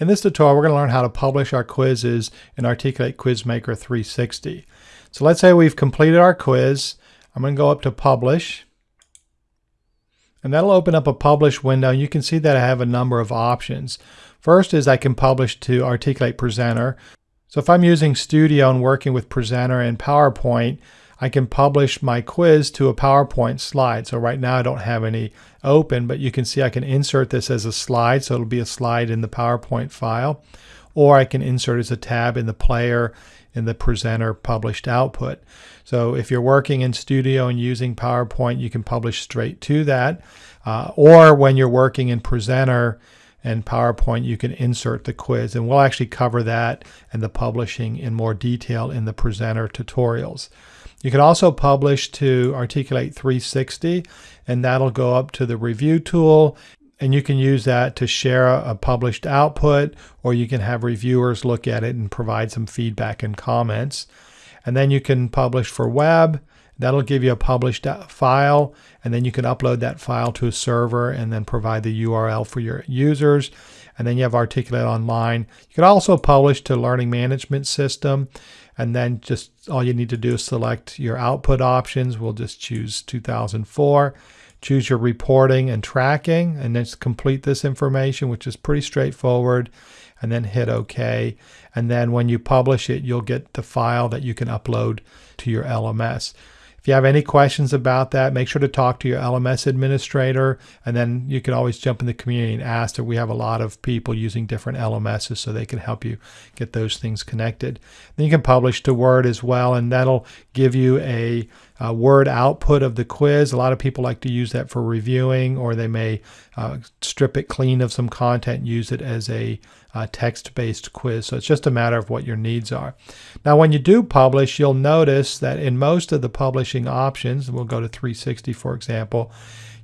In this tutorial, we're going to learn how to publish our quizzes in Articulate Quizmaker 360. So let's say we've completed our quiz. I'm going to go up to Publish. And that'll open up a Publish window. And you can see that I have a number of options. First is I can publish to Articulate Presenter. So if I'm using Studio and working with Presenter and PowerPoint, I can publish my quiz to a PowerPoint slide. So right now I don't have any open, but you can see I can insert this as a slide. So it'll be a slide in the PowerPoint file, or I can insert as a tab in the player in the presenter published output. So if you're working in Studio and using PowerPoint, you can publish straight to that. Uh, or when you're working in Presenter and PowerPoint, you can insert the quiz. And we'll actually cover that and the publishing in more detail in the Presenter tutorials. You can also publish to Articulate 360 and that'll go up to the review tool and you can use that to share a, published output or you can have reviewers look at it and provide some feedback and comments. And then you can publish for web. That'll give you a published file and then you can upload that file to a server and then provide the URL for your users. And then you have Articulate Online. You can also publish to Learning Management System and then just all you need to do is select your output options. We'll just choose 2004. Choose your reporting and tracking and then complete this information, which is pretty straightforward, and then hit OK. And then when you publish it, you'll get the file that you can upload to your LMS. If you have any questions about that, make sure to talk to your LMS administrator, and then you can always jump in the community and ask. That we have a lot of people using different LMSs, so they can help you get those things connected. Then you can publish to Word as well, and that'll give you a, a Word output of the quiz. A lot of people like to use that for reviewing, or they may uh, strip it clean of some content use it as a uh, text-based quiz. So it's just a matter of what your needs are. Now, when you do publish, you'll notice that in most of the publishing options, we'll go to 360, for example,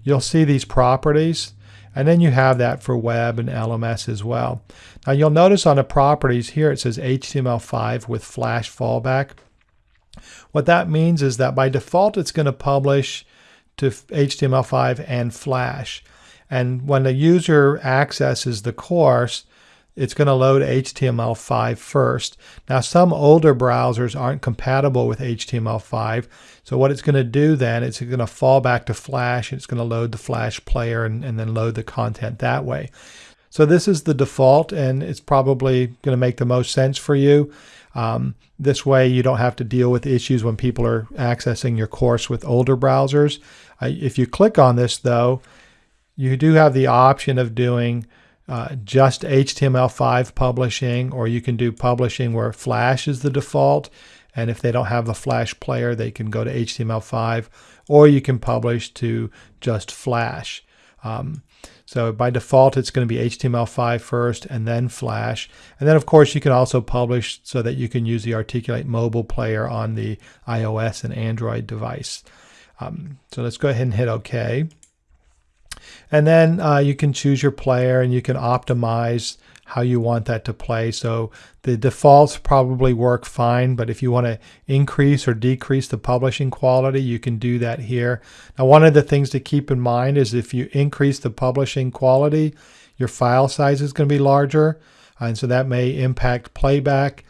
you'll see these properties. And then you have that for web and LMS as well. Now you'll notice on the properties here it says HTML5 with Flash fallback. What that means is that by default it's going to publish to HTML5 and Flash. And when the user accesses the course, it's going to load HTML5 first. Now, some older browsers aren't compatible with HTML5. So what it's going to do then, is it's going to fall back to Flash. It's going to load the Flash player and, and then load the content that way. So this is the default, and it's probably going to make the most sense for you. Um, this way, you don't have to deal with issues when people are accessing your course with older browsers. Uh, if you click on this, though, you do have the option of doing uh, just HTML5 publishing, or you can do publishing where Flash is the default. And if they don't have the Flash player, they can go to HTML5, or you can publish to just Flash. Um, so by default, it's going to be HTML5 first and then Flash. And then, of course, you can also publish so that you can use the Articulate mobile player on the iOS and Android device. Um, so let's go ahead and hit OK. And then uh, you can choose your player and you can optimize how you want that to play. So the defaults probably work fine, but if you want to increase or decrease the publishing quality, you can do that here. Now, one of the things to keep in mind is if you increase the publishing quality, your file size is going to be larger. And so that may impact playback.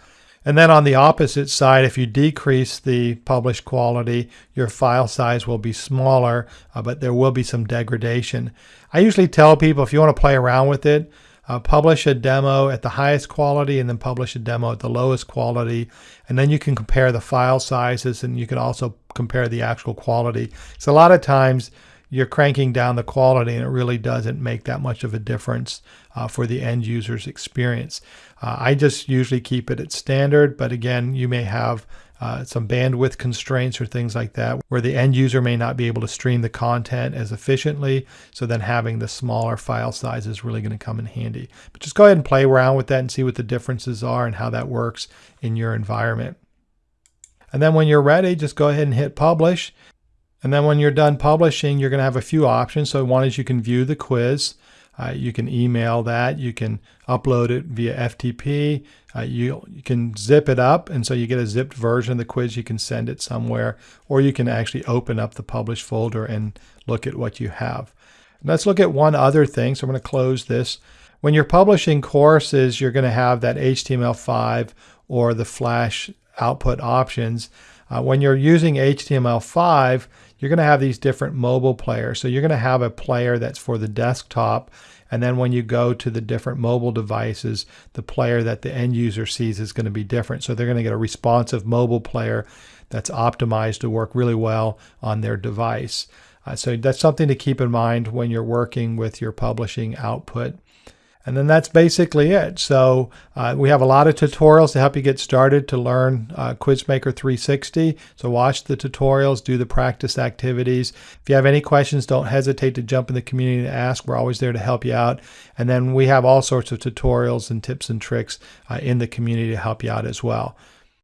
And then on the opposite side, if you decrease the published quality, your file size will be smaller, uh, but there will be some degradation. I usually tell people if you want to play around with it, uh, publish a demo at the highest quality and then publish a demo at the lowest quality. And then you can compare the file sizes and you can also compare the actual quality. So a lot of times you're cranking down the quality and it really doesn't make that much of a difference uh, for the end user's experience. Uh, I just usually keep it at standard, but again, you may have uh, some bandwidth constraints or things like that where the end user may not be able to stream the content as efficiently. So then having the smaller file size is really going to come in handy. But just go ahead and play around with that and see what the differences are and how that works in your environment. And then when you're ready, just go ahead and hit publish. And then when you're done publishing, you're going to have a few options. So one is you can view the quiz. Uh, you can email that. You can upload it via FTP. Uh, you, you can zip it up, and so you get a zipped version of the quiz. You can send it somewhere, or you can actually open up the published folder and look at what you have. let's look at one other thing. So I'm going to close this. When you're publishing courses, you're going to have that HTML5 or the Flash output options. Uh, when you're using HTML5, you're going to have these different mobile players. So you're going to have a player that's for the desktop. And then when you go to the different mobile devices, the player that the end user sees is going to be different. So they're going to get a responsive mobile player that's optimized to work really well on their device. Uh, so that's something to keep in mind when you're working with your publishing output. And then that's basically it. So uh, we have a lot of tutorials to help you get started to learn uh, Quizmaker 360. So watch the tutorials, do the practice activities. If you have any questions, don't hesitate to jump in the community to ask. We're always there to help you out. And then we have all sorts of tutorials and tips and tricks uh, in the community to help you out as well.